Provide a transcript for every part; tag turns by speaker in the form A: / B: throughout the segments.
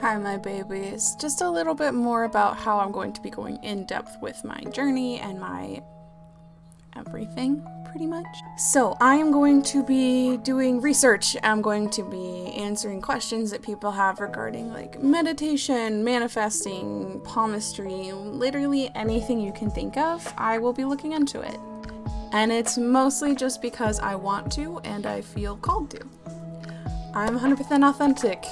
A: Hi, my babies. Just a little bit more about how I'm going to be going in depth with my journey and my everything, pretty much. So, I am going to be doing research. I'm going to be answering questions that people have regarding like meditation, manifesting, palmistry, literally anything you can think of. I will be looking into it. And it's mostly just because I want to and I feel called to. I'm 100% authentic.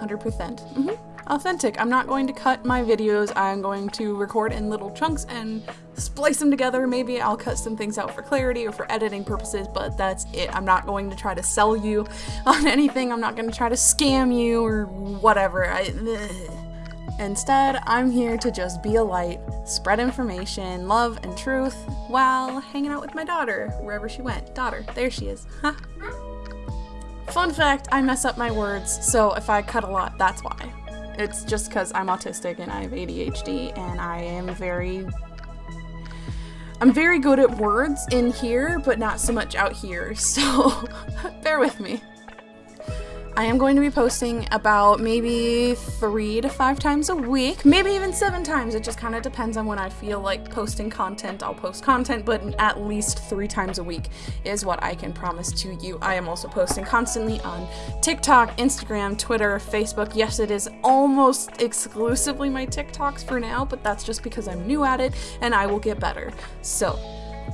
A: 100%. percent hmm Authentic. I'm not going to cut my videos. I'm going to record in little chunks and splice them together. Maybe I'll cut some things out for clarity or for editing purposes, but that's it. I'm not going to try to sell you on anything. I'm not going to try to scam you or whatever. I, Instead, I'm here to just be a light, spread information, love, and truth while hanging out with my daughter, wherever she went. Daughter, there she is. Huh. Fun fact, I mess up my words, so if I cut a lot, that's why. It's just because I'm autistic and I have ADHD and I am very... I'm very good at words in here, but not so much out here, so bear with me. I am going to be posting about maybe three to five times a week, maybe even seven times. It just kind of depends on when I feel like posting content. I'll post content, but at least three times a week is what I can promise to you. I am also posting constantly on TikTok, Instagram, Twitter, Facebook. Yes, it is almost exclusively my TikToks for now, but that's just because I'm new at it and I will get better. So,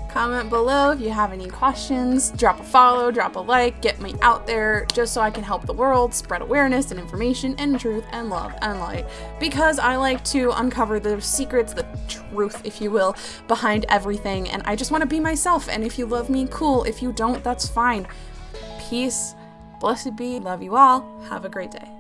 A: Comment below if you have any questions, drop a follow, drop a like, get me out there just so I can help the world spread awareness and information and truth and love and light. Because I like to uncover the secrets, the truth, if you will, behind everything. And I just want to be myself. And if you love me, cool. If you don't, that's fine. Peace. Blessed be. Love you all. Have a great day.